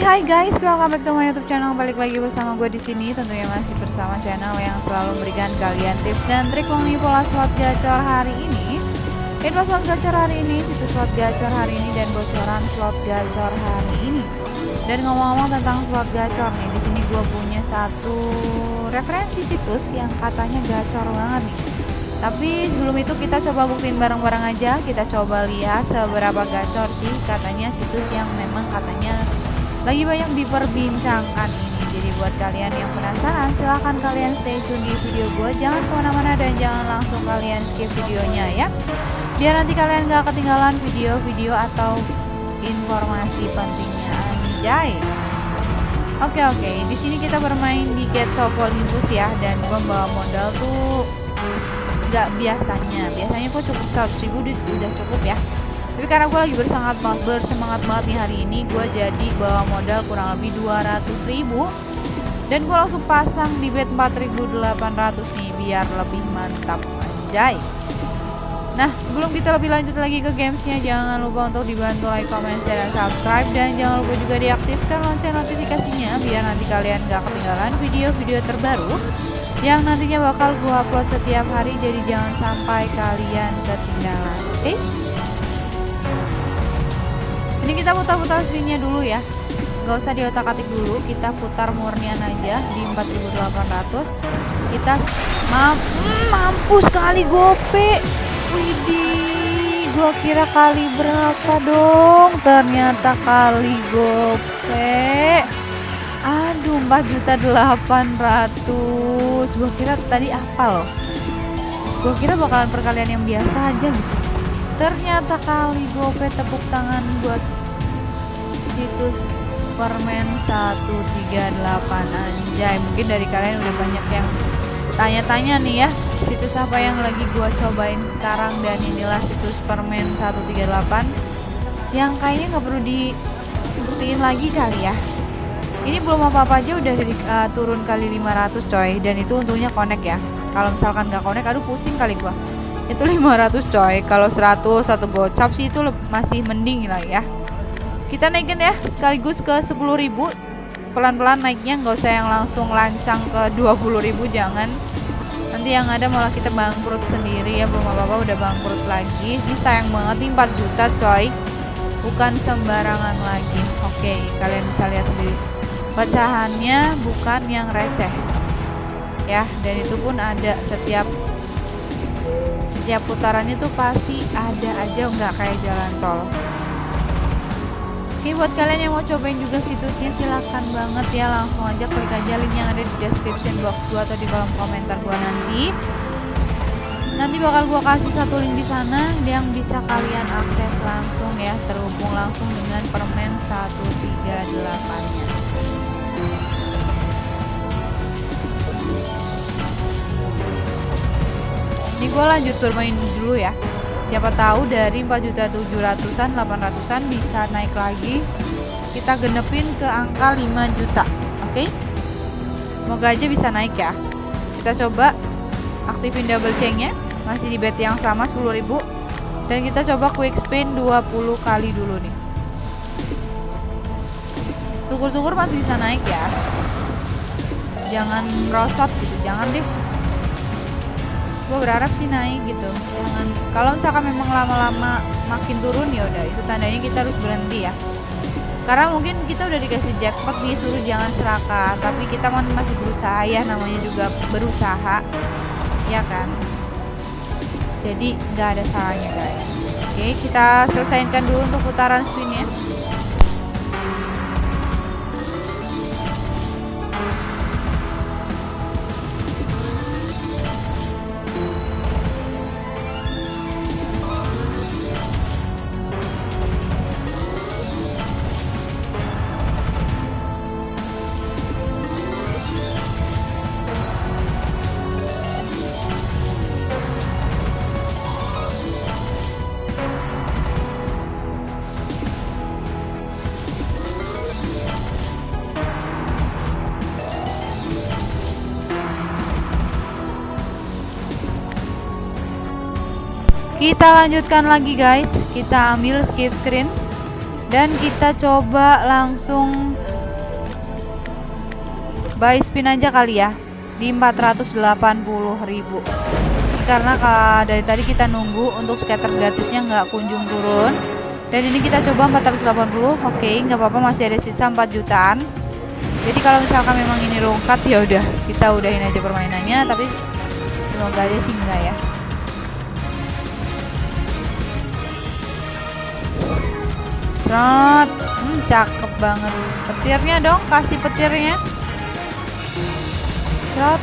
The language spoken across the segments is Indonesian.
Hai guys, welcome back to my YouTube channel. Balik lagi bersama gue di sini, tentunya masih bersama channel yang selalu memberikan kalian tips dan trik mengenai pola slot gacor hari ini. Info slot gacor hari ini, situs slot gacor hari ini dan bocoran slot gacor hari ini. Dan ngomong-ngomong tentang slot gacor nih, di sini gue punya satu referensi situs yang katanya gacor banget nih. Tapi sebelum itu kita coba buktiin bareng-bareng aja, kita coba lihat seberapa gacor sih katanya situs yang memang katanya lagi banyak diperbincangkan. Ini jadi buat kalian yang penasaran silahkan kalian stay tune di video gue jangan ke mana-mana dan jangan langsung kalian skip videonya ya. Biar nanti kalian gak ketinggalan video-video atau informasi pentingnya. Anjay. Oke oke. Di sini kita bermain di Get of Olympus ya dan gue bawa modal tuh nggak biasanya. Biasanya gue cukup 100 ribu udah cukup ya tapi karena gue lagi bersemangat banget bersemangat banget nih hari ini gue jadi bawa modal kurang lebih 200 ribu. Dan gue langsung pasang di bet 4800 nih biar lebih mantap anjay. Nah sebelum kita lebih lanjut lagi ke gamesnya jangan lupa untuk dibantu like, comment, share, dan subscribe. Dan jangan lupa juga diaktifkan lonceng notifikasinya biar nanti kalian gak ketinggalan video-video terbaru yang nantinya bakal gue upload setiap hari. Jadi jangan sampai kalian ketinggalan oke? okay? Ini kita putar-putar spinnya dulu ya. Nggak usah diotak atik dulu kita putar murnian aja di 4800 kita mam hmm, mampu sekali gope. Widih gua kira kali berapa dong? Ternyata kali gope. Aduh 4 juta 800 gua kira tadi apa loh gua kira bakalan perkalian yang biasa aja gitu ternyata kali gope tepuk tangan buat situs permen 138 anjay mungkin dari kalian udah banyak yang tanya-tanya nih ya situs apa yang lagi gua cobain sekarang dan inilah situs permen 138 yang kayaknya nggak perlu dibuktiin lagi kali ya. Ini belum apa-apa aja udah dari uh, turun kali 500 coy dan itu untungnya connect ya. Kalau misalkan nggak connect aduh pusing kali gua itu 500 coy. Kalau 100 satu gocap sih itu masih mending lah ya. Kita naikin ya sekaligus ke 10.000 pelan-pelan naiknya nggak usah yang langsung lancang ke 20.000 jangan. Nanti yang ada malah kita bangkrut sendiri ya belum apa-apa udah bangkrut lagi. Ini sayang banget nih 4 juta coy. Bukan sembarangan lagi. Oke kalian bisa lihat sendiri. Pecahannya bukan yang receh. Ya dan itu pun ada setiap setiap putarannya tuh pasti ada aja nggak kayak jalan tol. Oke buat kalian yang mau cobain juga situsnya silahkan banget ya langsung aja klik aja link yang ada di description box gua atau di kolom komentar gua nanti. Nanti bakal gua kasih satu link di sana yang bisa kalian akses langsung ya terhubung langsung dengan permen 138 nya ini gue lanjut bermain dulu ya. Siapa tahu dari 4 juta 700an 800an bisa naik lagi. Kita genepin ke angka 5 juta oke? Okay? semoga aja bisa naik ya. Kita coba aktifin double chainnya. Masih di bet yang sama 10.000 dan kita coba quick spin 20 kali dulu nih. Syukur-syukur masih bisa naik ya. Jangan merosot gitu jangan deh gue berharap sih naik gitu. Jangan kalau misalkan memang lama-lama makin turun ya udah itu tandanya kita harus berhenti ya. Karena mungkin kita udah dikasih jackpot disuruh jangan serakah tapi kita masih berusaha ya namanya juga berusaha. Ya kan? Jadi nggak ada salahnya guys. Oke kita selesaikan dulu untuk putaran spinnya kita lanjutkan lagi guys. Kita ambil skip screen. Dan kita coba langsung buy spin aja kali ya di 480.000 karena kalau dari tadi kita nunggu untuk scatter gratisnya nggak kunjung turun. Dan ini kita coba 480 oke nggak apa-apa masih ada sisa 4 jutaan. Jadi kalau misalkan memang ini rungkat ya udah kita udahin aja permainannya. Tapi semoga aja sih enggak ya Trot, hmm, cakep banget. Petirnya dong kasih petirnya. Trot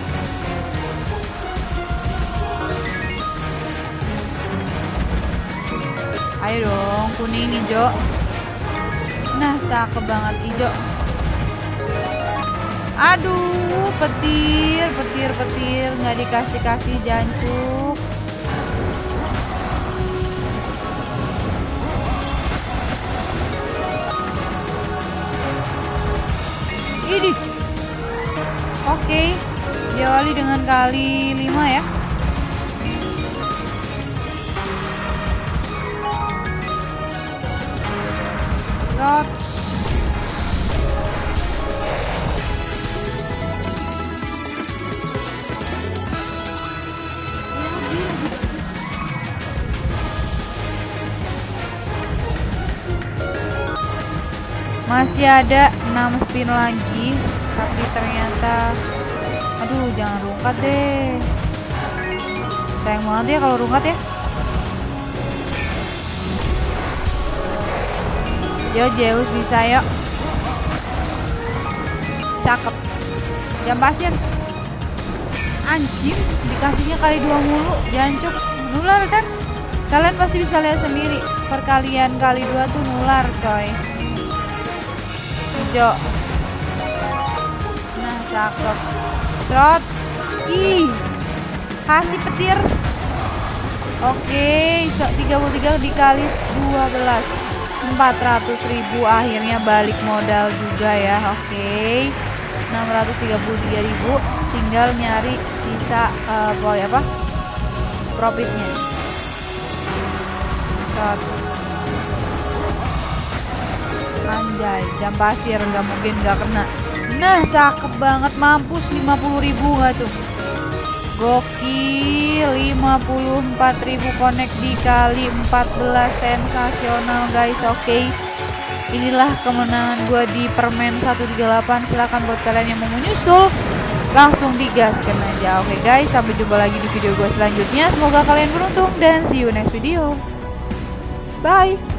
ayo dong kuning hijau nah cakep banget hijau aduh petir petir petir. Nggak dikasih kasih diawali dengan kali 5 ya Rot. Masih ada 6 spin lagi, tapi ternyata aduh jangan rungkat deh. Sayang banget ya kalau rungkat ya. Yo Zeus bisa yuk. Cakep. Jam pasir. Anjing, dikasihnya kali dua mulu, jancuk. Nular kan? Kalian pasti bisa lihat sendiri. Perkalian kali dua tuh nular, coy. Hijau. Nah, cakep. Trot. Ih. Kasih petir. Oke, so 33 dikali 12. 400.000 akhirnya balik modal juga ya oke 633.000 tinggal nyari sisa uh, boy apa profitnya Shot. anjay jam pasir nggak mungkin nggak kena nah cakep banget mampus 50.000 nggak tuh? Gokil 54.000 connect dikali 14 sensasional guys oke? Okay. Inilah kemenangan gue di permen 138 Silahkan buat kalian yang mau menyusul Langsung digaskan aja Oke okay, guys? Sampai jumpa lagi di video gue selanjutnya. Semoga kalian beruntung dan see you next video. Bye